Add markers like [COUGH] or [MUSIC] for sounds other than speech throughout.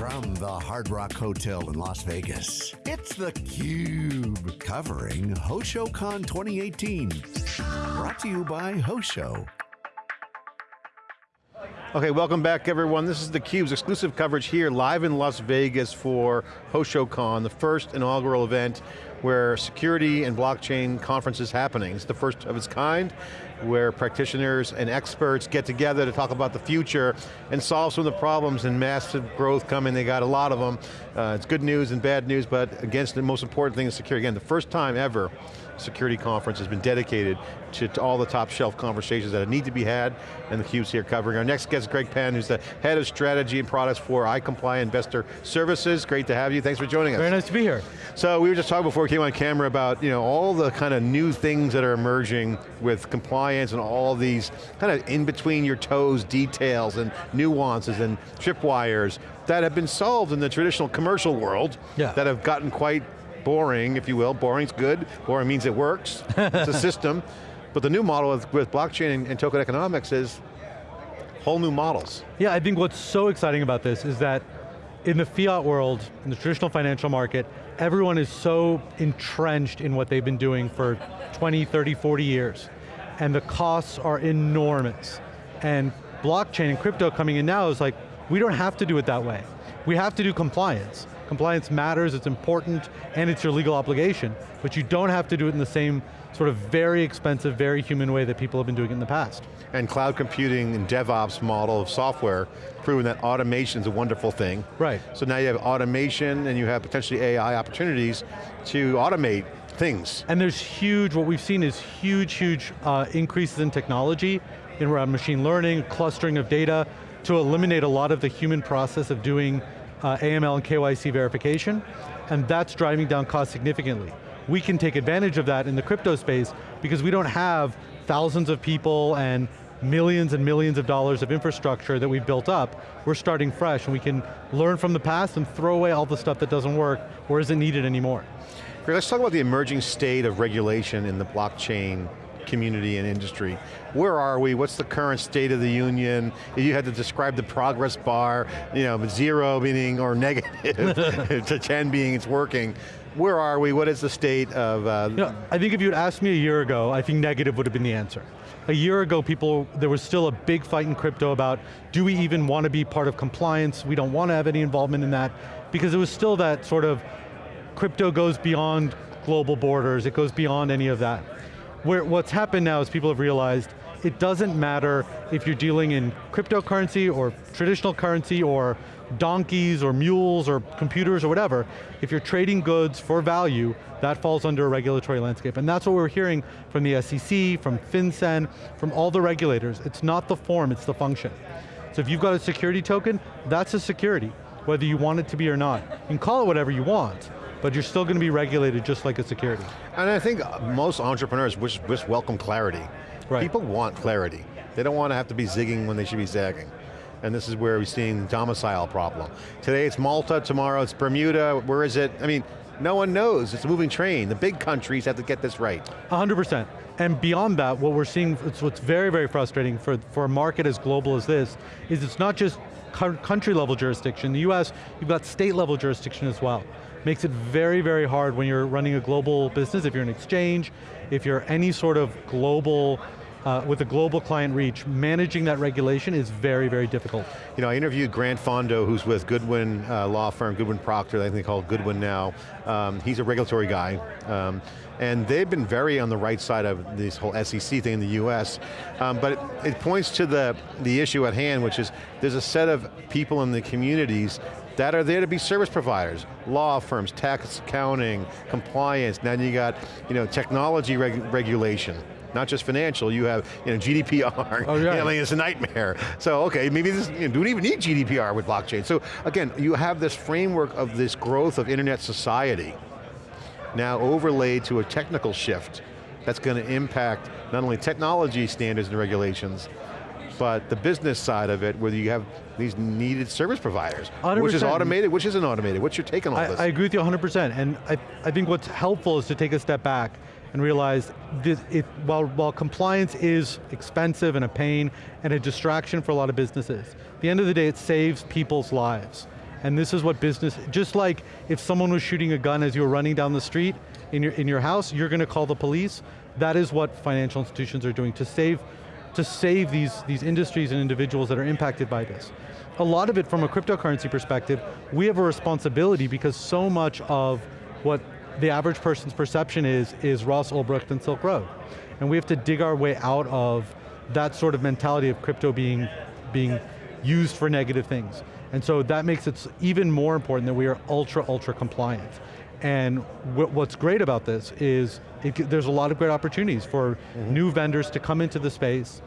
From the Hard Rock Hotel in Las Vegas, it's theCUBE, covering HoshoCon 2018. Brought to you by Hosho. Okay, welcome back everyone. This is theCUBE's exclusive coverage here live in Las Vegas for HoshoCon, the first inaugural event where security and blockchain conference is happening. It's the first of its kind, where practitioners and experts get together to talk about the future and solve some of the problems and massive growth coming, they got a lot of them. Uh, it's good news and bad news, but against the most important thing is security. Again, the first time ever security conference has been dedicated to, to, all the top shelf conversations that need to be had, and the theCUBE's here covering. Our next guest is Greg Pinn, who's the head of strategy and products for iComply Investor Services. Great to have you, thanks for joining us. Very nice to be here. So we were just talking before we came on camera about you know, all the kind of new things that are emerging with compliance and all these kind of in between your toes details and nuances and tripwires that have been solved in the traditional commercial world yeah. that have gotten quite boring, if you will. Boring's good, boring means it works, it's a [LAUGHS] system. But the new model with, with blockchain and, and token economics is whole new models. Yeah, I think what's so exciting about this is that in the fiat world, in the traditional financial market, everyone is so entrenched in what they've been doing for 20, 30, 40 years. And the costs are enormous. And blockchain and crypto coming in now is like, we don't have to do it that way. We have to do compliance. Compliance matters, it's important, and it's your legal obligation, but you don't have to do it in the same sort of very expensive, very human way that people have been doing it in the past. And cloud computing and DevOps model of software, proving that automation is a wonderful thing. Right. So now you have automation and you have potentially AI opportunities to automate things. And there's huge, what we've seen is huge, huge uh, increases in technology, in around machine learning, clustering of data, to eliminate a lot of the human process of doing uh, AML and KYC verification, and that's driving down costs significantly. We can take advantage of that in the crypto space because we don't have thousands of people and millions and millions of dollars of infrastructure that we've built up. We're starting fresh and we can learn from the past and throw away all the stuff that doesn't work or isn't needed anymore. Great, let's talk about the emerging state of regulation in the blockchain community and industry. Where are we? What's the current state of the union? If you had to describe the progress bar, you know, zero meaning or negative [LAUGHS] [LAUGHS] to 10 being it's working. Where are we? What is the state of? Uh, you know, I think if you'd asked me a year ago, I think negative would have been the answer. A year ago, people, there was still a big fight in crypto about, do we even want to be part of compliance? We don't want to have any involvement in that. Because it was still that sort of, crypto goes beyond global borders, it goes beyond any of that. Where what's happened now is people have realized it doesn't matter if you're dealing in cryptocurrency or traditional currency or donkeys or mules or computers or whatever, if you're trading goods for value, that falls under a regulatory landscape. And that's what we're hearing from the SEC, from FinCEN, from all the regulators. It's not the form, it's the function. So if you've got a security token, that's a security, whether you want it to be or not. You can call it whatever you want, but you're still going to be regulated just like a security. And I think most entrepreneurs wish, wish welcome clarity. Right. People want clarity. They don't want to have to be zigging when they should be zagging. And this is where we're seeing the domicile problem. Today it's Malta, tomorrow it's Bermuda, where is it? I mean, no one knows, it's a moving train. The big countries have to get this right. 100%. And beyond that, what we're seeing, it's what's very, very frustrating for, for a market as global as this, is it's not just country level jurisdiction. In the US, you've got state level jurisdiction as well makes it very, very hard when you're running a global business, if you're an exchange, if you're any sort of global, uh, with a global client reach, managing that regulation is very, very difficult. You know, I interviewed Grant Fondo, who's with Goodwin uh, law firm, Goodwin Procter, I think they call it Goodwin now. Um, he's a regulatory guy. Um, and they've been very on the right side of this whole SEC thing in the US. Um, but it, it points to the, the issue at hand, which is there's a set of people in the communities that are there to be service providers, law firms, tax accounting, compliance, now you got you know, technology reg regulation not just financial, you have you know, GDPR, oh, yeah. I mean, it's a nightmare. So okay, maybe this, you know, don't even need GDPR with blockchain. So again, you have this framework of this growth of internet society, now overlaid to a technical shift that's going to impact not only technology standards and regulations, but the business side of it, where you have these needed service providers, 100%. which is automated, which isn't automated. What's your take on all I, this? I agree with you 100%, and I, I think what's helpful is to take a step back and realize this, it, while, while compliance is expensive and a pain and a distraction for a lot of businesses, at the end of the day it saves people's lives. And this is what business, just like if someone was shooting a gun as you were running down the street in your, in your house, you're going to call the police. That is what financial institutions are doing to save, to save these, these industries and individuals that are impacted by this. A lot of it from a cryptocurrency perspective, we have a responsibility because so much of what the average person's perception is, is Ross Ulbricht and Silk Road. And we have to dig our way out of that sort of mentality of crypto being, being used for negative things. And so that makes it even more important that we are ultra, ultra compliant. And what's great about this is it, there's a lot of great opportunities for mm -hmm. new vendors to come into the space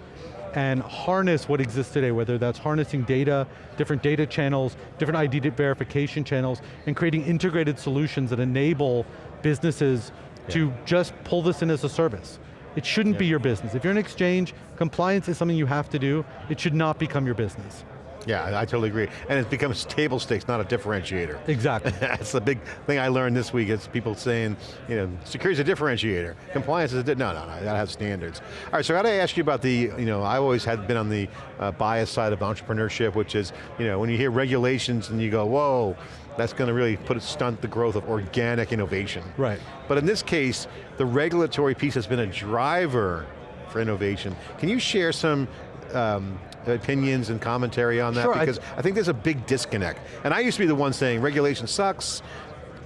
and harness what exists today, whether that's harnessing data, different data channels, different ID verification channels, and creating integrated solutions that enable businesses yeah. to just pull this in as a service. It shouldn't yeah. be your business. If you're an exchange, compliance is something you have to do. It should not become your business. Yeah, I totally agree. And it becomes table stakes, not a differentiator. Exactly. [LAUGHS] That's the big thing I learned this week, is people saying, you know, security is a differentiator. Compliance is a, no, no, no, I got to have standards. All right, so I got to ask you about the, you know, I always had been on the uh, bias side of entrepreneurship, which is, you know, when you hear regulations and you go, whoa, that's going to really put a stunt the growth of organic innovation. Right. But in this case, the regulatory piece has been a driver for innovation. Can you share some um, opinions and commentary on that? Sure, because I, I think there's a big disconnect. And I used to be the one saying, regulation sucks,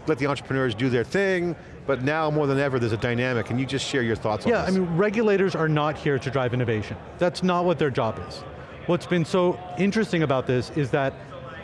let the entrepreneurs do their thing, but now more than ever there's a dynamic. Can you just share your thoughts yeah, on this? Yeah, I mean, regulators are not here to drive innovation. That's not what their job is. What's been so interesting about this is that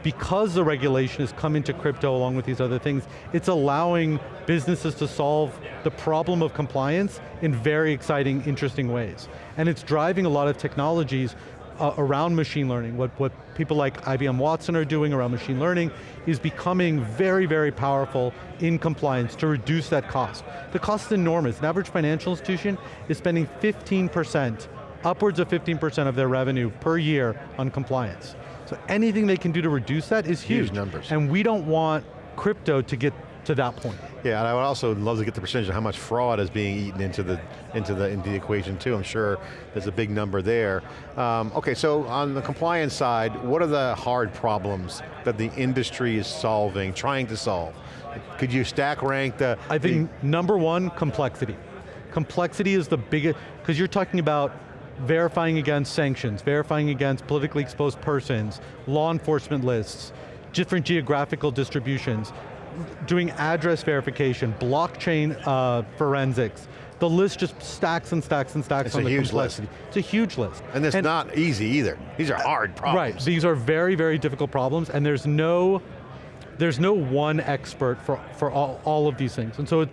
because the regulation has come into crypto along with these other things, it's allowing businesses to solve the problem of compliance in very exciting, interesting ways. And it's driving a lot of technologies uh, around machine learning. What, what people like IBM Watson are doing around machine learning is becoming very, very powerful in compliance to reduce that cost. The cost is enormous. An average financial institution is spending 15%, upwards of 15% of their revenue per year on compliance. So anything they can do to reduce that is huge. Huge numbers. And we don't want crypto to get to that point. Yeah, and I would also love to get the percentage of how much fraud is being eaten into the into the into the equation too. I'm sure there's a big number there. Um, okay, so on the compliance side, what are the hard problems that the industry is solving, trying to solve? Could you stack rank the? I think the number one, complexity. Complexity is the biggest, because you're talking about verifying against sanctions, verifying against politically exposed persons, law enforcement lists, different geographical distributions doing address verification, blockchain uh, forensics. The list just stacks and stacks and stacks it's on the huge complexity. List. It's a huge list. And it's and, not easy either. These are hard problems. Right, these are very, very difficult problems and there's no, there's no one expert for, for all, all of these things. And so it,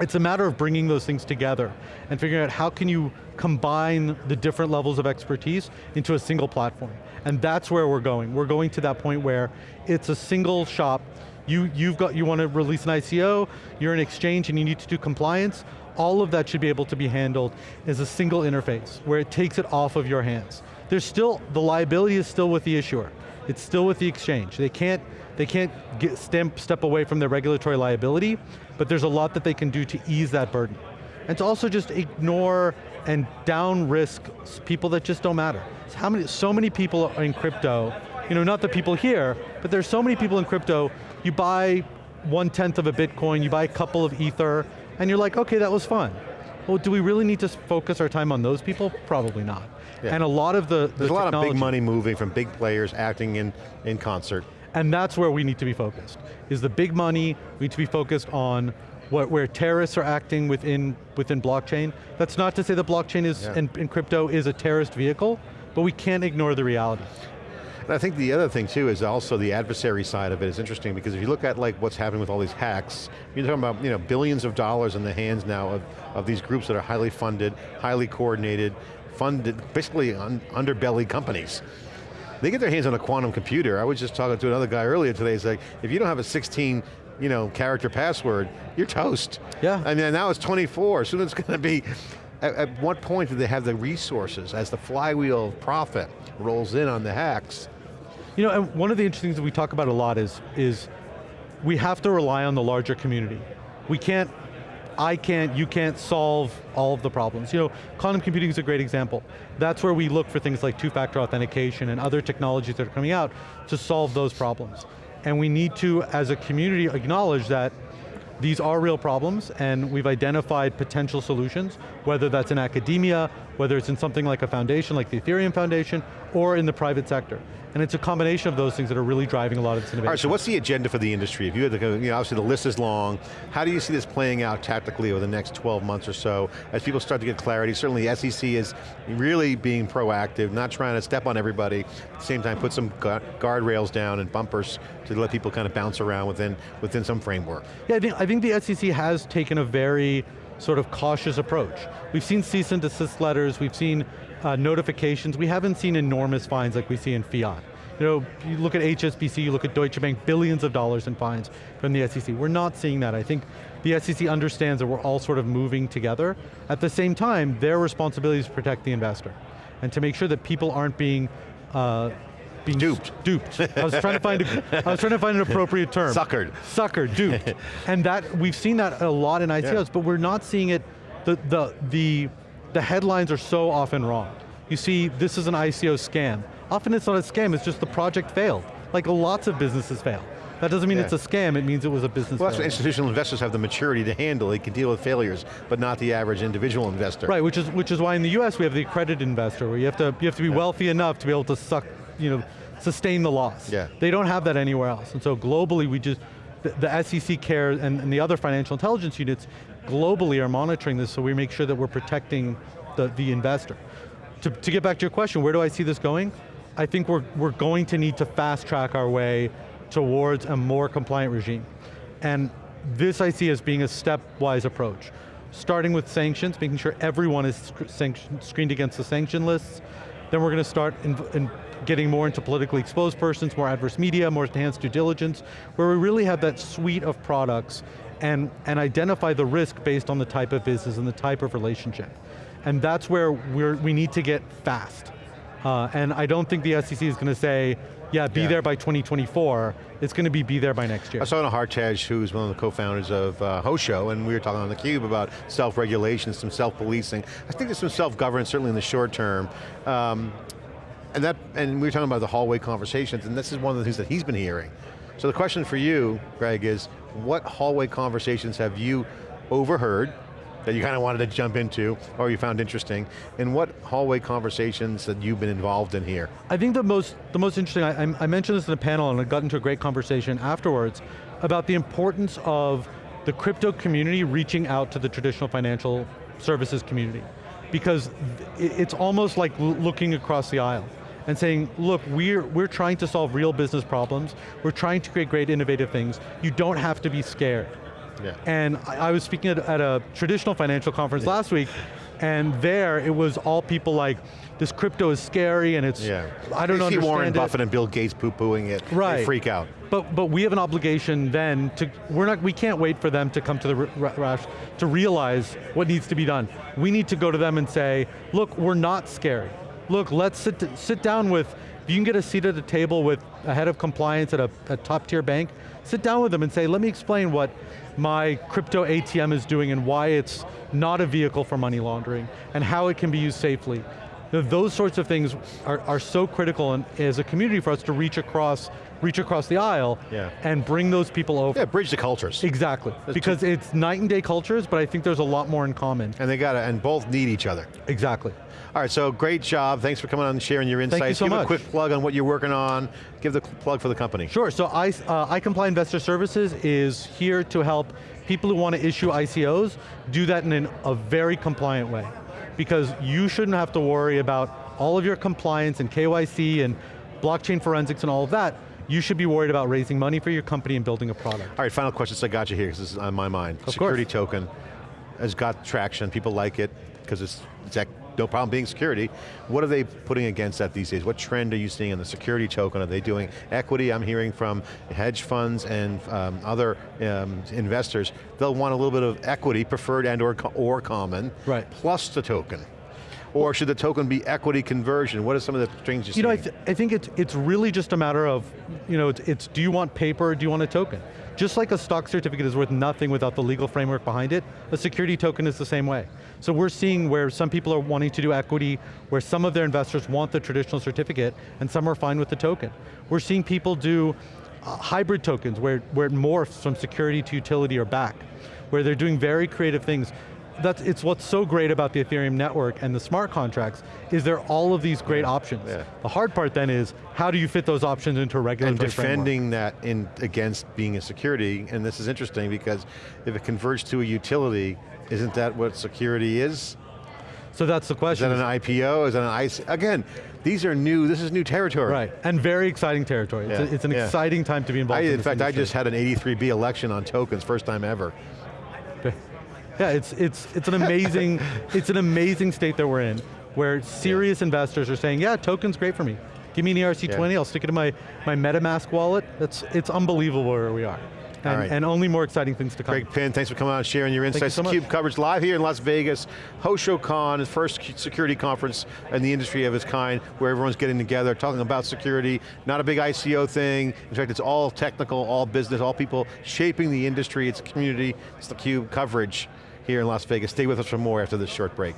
it's a matter of bringing those things together and figuring out how can you combine the different levels of expertise into a single platform. And that's where we're going. We're going to that point where it's a single shop you, you've got, you want to release an ICO, you're an exchange and you need to do compliance, all of that should be able to be handled as a single interface where it takes it off of your hands. There's still, the liability is still with the issuer. It's still with the exchange. They can't, they can't get, step, step away from their regulatory liability, but there's a lot that they can do to ease that burden. And to also just ignore and down risk people that just don't matter. So, how many, so many people in crypto, you know, not the people here, but there's so many people in crypto you buy one tenth of a Bitcoin, you buy a couple of Ether, and you're like, okay, that was fun. Well, do we really need to focus our time on those people? Probably not. Yeah. And a lot of the, the There's a lot of big money moving from big players acting in, in concert. And that's where we need to be focused. Is the big money, we need to be focused on what, where terrorists are acting within, within blockchain. That's not to say that blockchain is, yeah. and, and crypto is a terrorist vehicle, but we can't ignore the reality. And I think the other thing too is also the adversary side of it is interesting because if you look at like what's happening with all these hacks, you're talking about you know, billions of dollars in the hands now of, of these groups that are highly funded, highly coordinated, funded, basically un, underbelly companies. They get their hands on a quantum computer. I was just talking to another guy earlier today, it's like, if you don't have a 16 you know, character password, you're toast. Yeah. I mean, now it's 24, soon it's going to be, at, at what point do they have the resources as the flywheel of profit rolls in on the hacks you know, and one of the interesting things that we talk about a lot is, is we have to rely on the larger community. We can't, I can't, you can't solve all of the problems. You know, quantum computing is a great example. That's where we look for things like two-factor authentication and other technologies that are coming out to solve those problems. And we need to, as a community, acknowledge that these are real problems and we've identified potential solutions, whether that's in academia, whether it's in something like a foundation, like the Ethereum Foundation, or in the private sector. And it's a combination of those things that are really driving a lot of this innovation. All right, so what's the agenda for the industry? If you had to you know, obviously the list is long. How do you see this playing out tactically over the next 12 months or so as people start to get clarity? Certainly the SEC is really being proactive, not trying to step on everybody, at the same time put some guardrails down and bumpers to let people kind of bounce around within, within some framework. Yeah, I think, I think the SEC has taken a very sort of cautious approach. We've seen cease and desist letters, we've seen uh, notifications. We haven't seen enormous fines like we see in fiat. You know, you look at HSBC, you look at Deutsche Bank, billions of dollars in fines from the SEC. We're not seeing that. I think the SEC understands that we're all sort of moving together. At the same time, their responsibility is to protect the investor and to make sure that people aren't being uh, being duped. Duped. I was trying to [LAUGHS] find a, I was trying to find an appropriate term. Suckered. Suckered, duped. [LAUGHS] and that we've seen that a lot in ICOs, yeah. but we're not seeing it. The the the the headlines are so often wrong. You see, this is an ICO scam. Often it's not a scam, it's just the project failed. Like lots of businesses fail. That doesn't mean yeah. it's a scam, it means it was a business Well, that's institutional investors have the maturity to handle, they can deal with failures, but not the average individual investor. Right, which is, which is why in the US we have the accredited investor, where you have to, you have to be yeah. wealthy enough to be able to suck, you know, sustain the loss. Yeah. They don't have that anywhere else, and so globally we just, the, the SEC cares and, and the other financial intelligence units globally are monitoring this so we make sure that we're protecting the, the investor. To, to get back to your question, where do I see this going? I think we're, we're going to need to fast track our way towards a more compliant regime. And this I see as being a stepwise approach. Starting with sanctions, making sure everyone is screened against the sanction lists. Then we're going to start in, in getting more into politically exposed persons, more adverse media, more enhanced due diligence, where we really have that suite of products and, and identify the risk based on the type of business and the type of relationship. And that's where we're, we need to get fast. Uh, and I don't think the SEC is going to say, yeah, be yeah. there by 2024. It's going to be be there by next year. I saw Anna Hartej, who's one of the co-founders of uh, Hosho, and we were talking on theCUBE about self-regulation, some self-policing. I think there's some self-governance, certainly in the short term. Um, and that, and we were talking about the hallway conversations, and this is one of the things that he's been hearing. So the question for you, Greg, is what hallway conversations have you overheard that you kind of wanted to jump into or you found interesting, and what hallway conversations that you've been involved in here? I think the most, the most interesting, I, I mentioned this in a panel and I got into a great conversation afterwards about the importance of the crypto community reaching out to the traditional financial services community. Because it's almost like looking across the aisle and saying, look, we're, we're trying to solve real business problems, we're trying to create great innovative things, you don't have to be scared. Yeah. And I, I, was speaking at, at, a traditional financial conference yeah. last week, and there it was all people like, this crypto is scary and it's, yeah. I don't know. See Warren it. Buffett and Bill Gates poo-pooing it, right. they freak out. But, but we have an obligation then to, we're not, we can't wait for them to come to the rush to realize what needs to be done. We need to go to them and say, look, we're not scary. Look, let's sit, sit down with, if you can get a seat at a table with a head of compliance at a, a top tier bank, sit down with them and say, let me explain what my crypto ATM is doing and why it's not a vehicle for money laundering and how it can be used safely. Those sorts of things are, are so critical and as a community for us to reach across reach across the aisle yeah. and bring those people over. Yeah, bridge the cultures. Exactly, That's because it's night and day cultures, but I think there's a lot more in common. And they got to, and both need each other. Exactly. All right, so great job. Thanks for coming on and sharing your insights. Thank you so Give much. a quick plug on what you're working on. Give the plug for the company. Sure, so I, uh, iComply Investor Services is here to help people who want to issue ICOs do that in an, a very compliant way. Because you shouldn't have to worry about all of your compliance and KYC and blockchain forensics and all of that you should be worried about raising money for your company and building a product. All right, final question, so I got you here, because this is on my mind. Of security course. token has got traction, people like it, because it's, it's no problem being security. What are they putting against that these days? What trend are you seeing in the security token? Are they doing equity? I'm hearing from hedge funds and um, other um, investors, they'll want a little bit of equity, preferred and or, or common, right. plus the token. Or should the token be equity conversion? What are some of the things you You know, I, th I, think it's, it's really just a matter of, you know, it's, it's do you want paper or do you want a token? Just like a stock certificate is worth nothing without the legal framework behind it, a security token is the same way. So we're seeing where some people are wanting to do equity, where some of their investors want the traditional certificate, and some are fine with the token. We're seeing people do uh, hybrid tokens where, where it morphs from security to utility or back, where they're doing very creative things. That's, it's what's so great about the Ethereum network and the smart contracts, is there are all of these great yeah, options. Yeah. The hard part then is, how do you fit those options into a regulatory And defending framework? that in against being a security, and this is interesting because if it converts to a utility, isn't that what security is? So that's the question. Is that an IPO, is that an IC? Again, these are new, this is new territory. Right, and very exciting territory. It's, a- it's an yeah. exciting time to be involved I, in in fact, I just had an 83B election on tokens, first time ever. Yeah, it's, it's, it's an amazing, [LAUGHS] it's an amazing state that we're in, where serious investors are saying, yeah, token's great for me. Give me an ERC20, Yeah. I'll stick it in my, my MetaMask wallet. It's, it's unbelievable where we are. And, right. and only more exciting things to come. Greg Pinn, thanks for coming out and sharing your insights. Thank you so. CUBE coverage live here in Las Vegas. HoshoCon, the first security conference in the industry of its kind, where everyone's getting together, talking about security, not a big ICO thing. In fact, it's all technical, all business, all people shaping the industry, it's community, it's the CUBE coverage here in Las Vegas. Stay with us for more after this short break.